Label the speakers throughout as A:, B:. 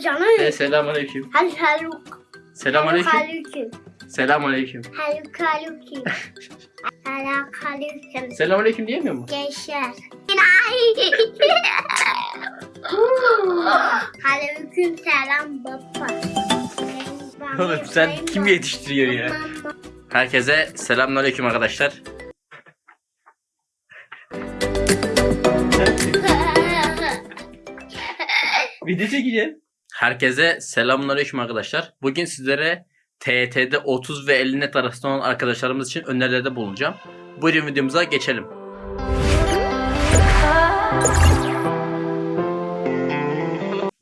A: canım.
B: De selamünaleyküm.
A: Hadi haluk.
B: Selamünaleyküm.
A: Haluküm.
B: Selamünaleyküm.
A: Haluk haluküm. Haluk haluküm.
B: Selamünaleyküm diyemiyor mu?
A: Geçer. Haluküm selam baba.
B: Oğlum sen kim yetiştiriyor ya? Herkese selamünaleyküm arkadaşlar. Video çekeceğim. Herkese selamünaleyküm arkadaşlar. Bugün sizlere TET'de 30 ve 50 net arasında olan arkadaşlarımız için önerilerde bulunacağım. Buyurun videomuza geçelim.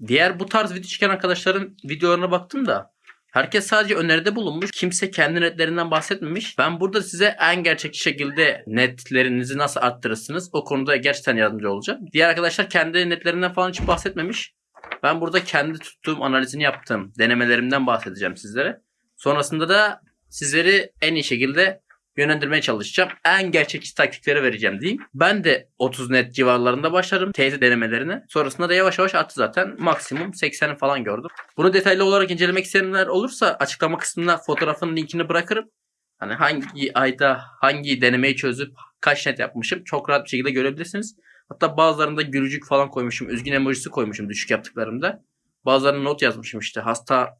B: Diğer bu tarz video çeken arkadaşların videolarına baktım da herkes sadece öneride bulunmuş. Kimse kendi netlerinden bahsetmemiş. Ben burada size en gerçekçi şekilde netlerinizi nasıl arttırırsınız o konuda gerçekten yardımcı olacağım. Diğer arkadaşlar kendi netlerinden falan hiç bahsetmemiş. Ben burada kendi tuttuğum analizini yaptığım denemelerimden bahsedeceğim sizlere. Sonrasında da sizleri en iyi şekilde yönlendirmeye çalışacağım. En gerçekçi taktikleri vereceğim diyeyim. Ben de 30 net civarlarında başlarım teyze denemelerine. Sonrasında da yavaş yavaş arttı zaten. Maksimum 80'i falan gördüm. Bunu detaylı olarak incelemek isteyenler olursa açıklama kısmına fotoğrafın linkini bırakırım. Hani hangi ayda hangi denemeyi çözüp kaç net yapmışım çok rahat bir şekilde görebilirsiniz. Hatta bazılarında gülücük falan koymuşum. Üzgün emojisi koymuşum düşük yaptıklarımda. Bazılarına not yazmışım işte hasta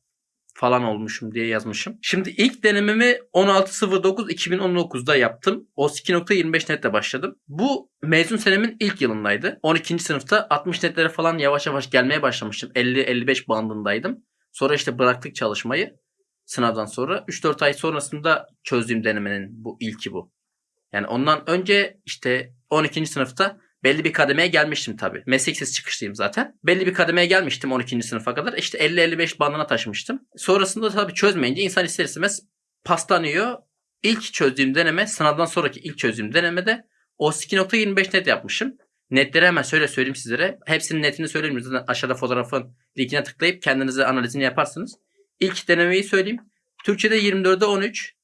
B: falan olmuşum diye yazmışım. Şimdi ilk denememi 16.09.2019'da yaptım. O 2.25 netle başladım. Bu mezun senemin ilk yılındaydı. 12. sınıfta 60 netlere falan yavaş yavaş gelmeye başlamıştım. 50-55 bandındaydım. Sonra işte bıraktık çalışmayı sınavdan sonra. 3-4 ay sonrasında çözdüğüm denemenin bu ilki bu. Yani ondan önce işte 12. sınıfta belli bir kademeye gelmiştim tabii. Meslek sesi çıkışlıyım zaten. Belli bir kademeye gelmiştim 12. sınıfa kadar. İşte 50-55 bandına taşımıştım. Sonrasında tabii çözmeyince insan ister istemez paslanıyor. İlk çözdüğüm deneme sınavdan sonraki ilk çözdüğüm denemede o 2.25 net yapmışım. Netleri hemen şöyle söyleyeyim sizlere. Hepsinin netini söyleyeyim. Zaten aşağıda fotoğrafın linkine tıklayıp kendinize analizini yaparsınız. İlk denemeyi söyleyeyim. Türkçe'de 24'e 13.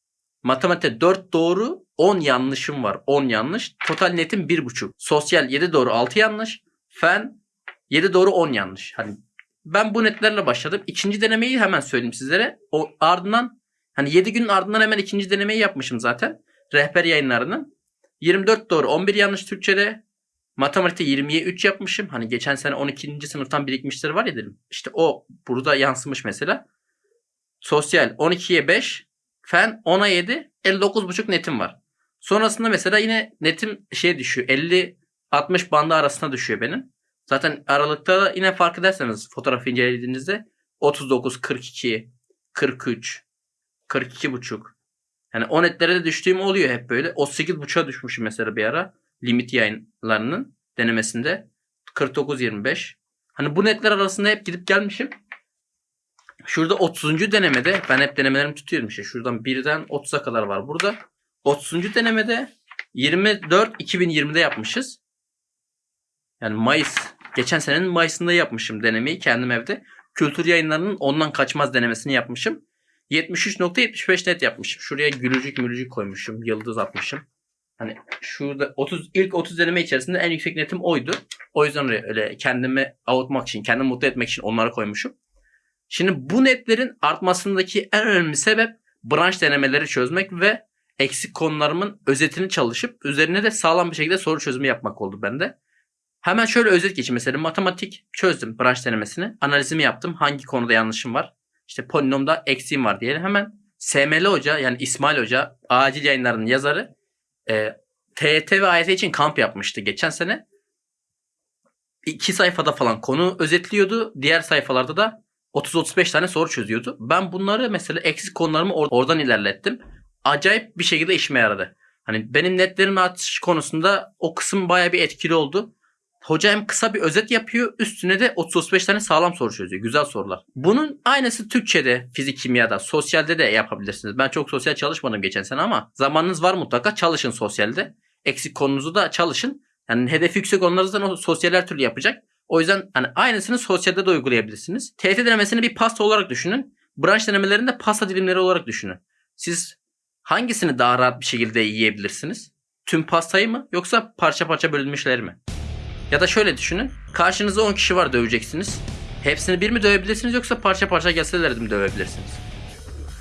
B: Matematikte 4 doğru 10 yanlışım var. 10 yanlış. Total netim 1,5. Sosyal 7 doğru 6 yanlış. Fen 7 doğru 10 yanlış. Hani ben bu netlerle başladım. İkinci denemeyi hemen söyleyeyim sizlere. O ardından hani 7 günün ardından hemen ikinci denemeyi yapmışım zaten. Rehber yayınlarının. 24 doğru 11 yanlış Türkçede. Matematikte 20'ye 3 yapmışım. Hani geçen sene 12. sınıftan birikmişleri var ya dedim. İşte o burada yansımış mesela. Sosyal 12'ye 5. Fen 10'a 7. 59,5 netim var. Sonrasında mesela yine netim şey düşüyor. 50-60 bandı arasında düşüyor benim. Zaten aralıkta yine fark ederseniz fotoğrafı incelediğinizde 39, 42, 43, 42 buçuk. Yani o netlere de düştüğüm oluyor hep böyle. 38 buçuğa düşmüşüm mesela bir ara. Limit yayınlarının denemesinde. 49, 25. Hani bu netler arasında hep gidip gelmişim. Şurada 30. denemede ben hep denemelerimi tutuyorum işte. Şuradan 1'den 30'a kadar var burada. 30. denemede 24 2020'de yapmışız. Yani Mayıs. Geçen senenin Mayıs'ında yapmışım denemeyi kendim evde. Kültür yayınlarının ondan kaçmaz denemesini yapmışım. 73.75 net yapmışım. Şuraya gülücük mülücük koymuşum. Yıldız atmışım. Hani şurada 30 ilk 30 deneme içerisinde en yüksek netim oydu. O yüzden öyle, kendimi avutmak için, kendimi mutlu etmek için onları koymuşum. Şimdi bu netlerin artmasındaki en önemli sebep branş denemeleri çözmek ve eksik konularımın özetini çalışıp üzerine de sağlam bir şekilde soru çözümü yapmak oldu bende. Hemen şöyle özet geçeyim. Mesela matematik çözdüm branş denemesini. Analizimi yaptım. Hangi konuda yanlışım var? İşte polinomda eksiğim var diyelim. Hemen SML Hoca yani İsmail Hoca acil yayınlarının yazarı e, TET ve AYT için kamp yapmıştı geçen sene. İki sayfada falan konu özetliyordu. Diğer sayfalarda da 30-35 tane soru çözüyordu. Ben bunları mesela eksik konularımı or- oradan ilerlettim. Acayip bir şekilde işime yaradı. Hani benim netlerim artış konusunda o kısım baya bir etkili oldu. Hoca hem kısa bir özet yapıyor üstüne de 30-35 tane sağlam soru çözüyor. Güzel sorular. Bunun aynısı Türkçe'de, fizik, kimyada, sosyalde de yapabilirsiniz. Ben çok sosyal çalışmadım geçen sene ama zamanınız var mutlaka çalışın sosyalde. Eksik konunuzu da çalışın. Yani hedef yüksek olanlarınızdan o sosyal her türlü yapacak. O yüzden hani aynısını sosyalde de uygulayabilirsiniz. TET denemesini bir pasta olarak düşünün. Branş denemelerini de pasta dilimleri olarak düşünün. Siz hangisini daha rahat bir şekilde yiyebilirsiniz? Tüm pastayı mı yoksa parça parça bölünmüşleri mi? Ya da şöyle düşünün. Karşınızda 10 kişi var döveceksiniz. Hepsini bir mi dövebilirsiniz yoksa parça parça gelseler mi dövebilirsiniz?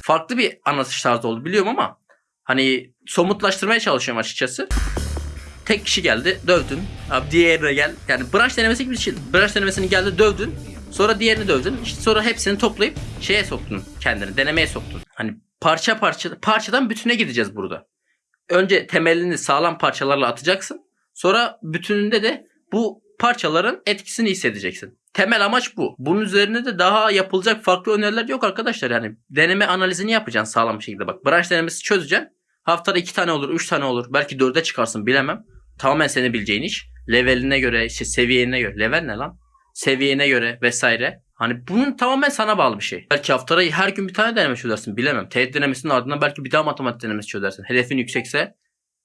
B: Farklı bir anlatış tarzı oldu biliyorum ama hani somutlaştırmaya çalışıyorum açıkçası. Tek kişi geldi dövdün. Abi diğerine gel. Yani branş denemesi gibi bir şey. Branş denemesini geldi dövdün. Sonra diğerini dövdün. İşte sonra hepsini toplayıp şeye soktun kendini. Denemeye soktun. Hani parça parça parçadan bütüne gideceğiz burada. Önce temelini sağlam parçalarla atacaksın. Sonra bütününde de bu parçaların etkisini hissedeceksin. Temel amaç bu. Bunun üzerine de daha yapılacak farklı öneriler yok arkadaşlar. Yani deneme analizini yapacaksın sağlam bir şekilde. Bak branş denemesi çözeceksin. Haftada iki tane olur, üç tane olur. Belki dörde çıkarsın bilemem. Tamamen senin bileceğin iş. Leveline göre, işte seviyene göre. Level ne lan? Seviyene göre vesaire. Hani bunun tamamen sana bağlı bir şey. Belki haftada her gün bir tane deneme çözersin bilemem. Teğet denemesinin ardından belki bir daha matematik denemesi çözersin. Hedefin yüksekse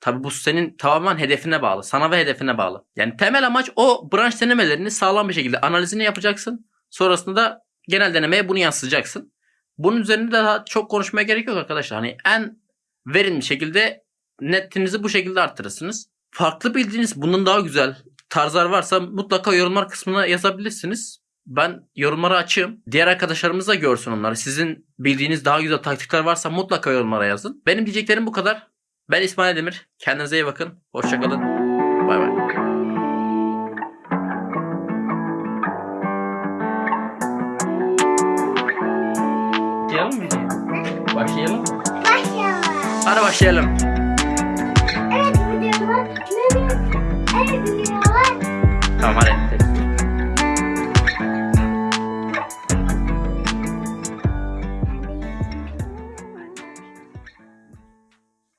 B: Tabi bu senin tamamen hedefine bağlı. Sana ve hedefine bağlı. Yani temel amaç o branş denemelerini sağlam bir şekilde analizini yapacaksın. Sonrasında da genel denemeye bunu yansıtacaksın. Bunun üzerinde de daha çok konuşmaya gerek yok arkadaşlar. Hani en verimli şekilde netinizi bu şekilde arttırırsınız. Farklı bildiğiniz bunun daha güzel tarzlar varsa mutlaka yorumlar kısmına yazabilirsiniz ben yorumlara açığım. Diğer arkadaşlarımız da görsün onları. Sizin bildiğiniz daha güzel taktikler varsa mutlaka yorumlara yazın. Benim diyeceklerim bu kadar. Ben İsmail Demir. Kendinize iyi bakın. Hoşçakalın. Bay bay. Başlayalım mı? Başlayalım mı?
A: Başlayalım.
B: Hadi başlayalım. Evet. Evet. Tamam hadi.